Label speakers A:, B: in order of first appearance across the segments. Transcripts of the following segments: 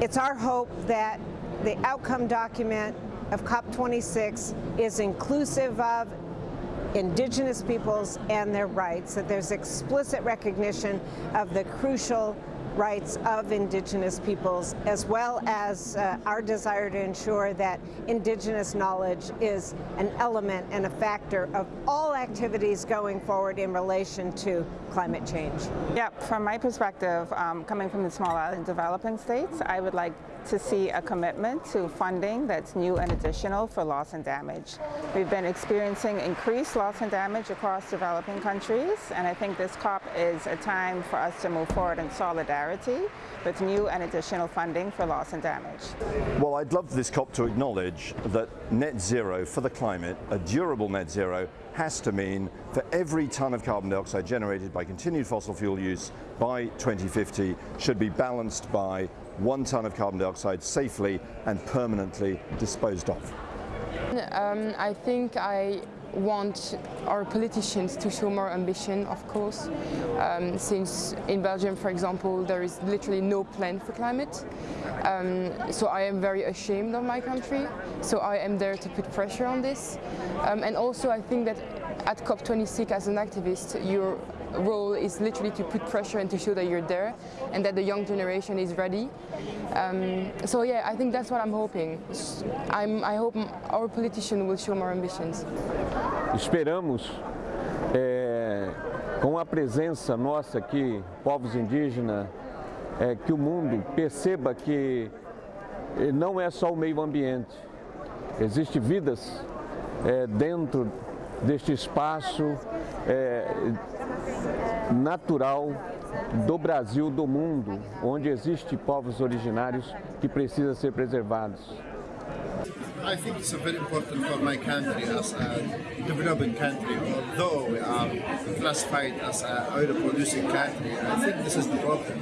A: It's our hope that the outcome document of COP26 is inclusive of indigenous peoples and their rights, that there's explicit recognition of the crucial rights of indigenous peoples as well as uh, our desire to ensure that indigenous knowledge is an element and a factor of all activities going forward in relation to climate change.
B: Yeah, from my perspective, um, coming from the small island developing states, I would like to see a commitment to funding that's new and additional for loss and damage. We've been experiencing increased loss and damage across developing countries, and I think this COP is a time for us to move forward in solidarity with new and additional funding for loss and damage.
C: Well, I'd love this COP to acknowledge that net zero for the climate, a durable net zero, has to mean for every tonne of carbon dioxide generated by continued fossil fuel use by 2050 should be balanced by one tonne of carbon dioxide safely and permanently disposed of.
D: Um, I think I want our politicians to show more ambition, of course, um, since in Belgium, for example, there is literally no plan for climate. Um, so I am very ashamed of my country, so I am there to put pressure on this. Um, and also I think that at COP26 as an activist, your role is literally to put pressure and to show that you're there and that the young generation is ready. Um, so yeah, I think that's what I'm hoping. I'm, I hope our politicians will show more ambitions.
E: Esperamos, é, com a presença nossa aqui, povos indígenas, é, que o mundo perceba que não é só o meio ambiente, existem vidas é, dentro deste espaço é, natural do Brasil, do mundo, onde existem povos originários que precisam ser preservados.
F: I think it's very important for my country as a developing country, although we are classified as a oil producing country, I think this is the problem.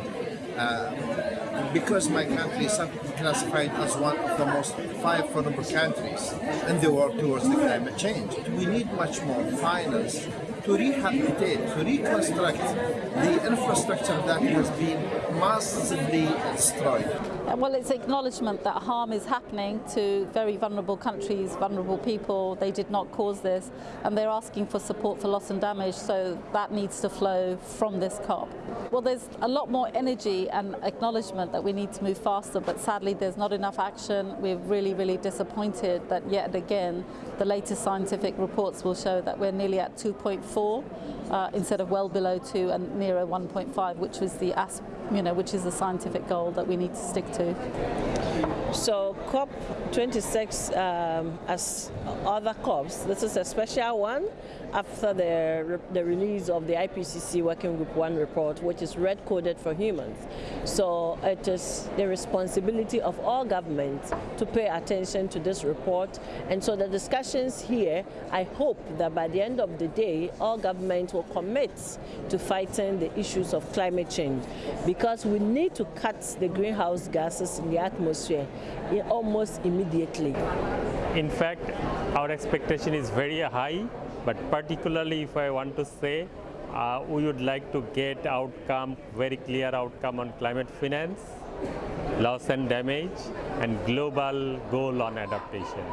F: Because my country is classified as one of the most five vulnerable countries in the world towards the climate change. We need much more finance to rehabilitate, to reconstruct the infrastructure that has been massively destroyed.
G: Well, it's acknowledgement that harm is happening to very vulnerable countries, vulnerable people. They did not cause this, and they're asking for support for loss and damage, so that needs to flow from this COP. Well, there's a lot more energy and acknowledgement that we need to move faster, but sadly there's not enough action. We're really, really disappointed that yet again the latest scientific reports will show that we're nearly at 2.4 uh, instead of well below 2 and nearer 1.5, which was the you know, which is the scientific goal that we need to stick to.
H: So COP26, um, as other COPs, this is a special one after the, the release of the IPCC Working Group 1 report, which is red coded for humans. So it is the responsibility of all governments to pay attention to this report. And so the discussions here, I hope that by the end of the day, all governments will commit to fighting the issues of climate change because we need to cut the greenhouse gases in the atmosphere almost immediately.
I: In fact, our expectation is very high but particularly if I want to say, uh, we would like to get outcome, very clear outcome on climate finance, loss and damage, and global goal on adaptation.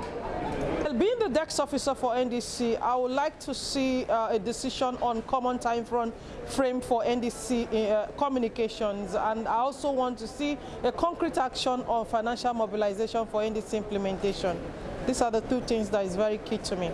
J: Being the desk officer for NDC, I would like to see uh, a decision on common time frame for NDC uh, communications and I also want to see a concrete action on financial mobilization for NDC implementation. These are the two things that is very key to me.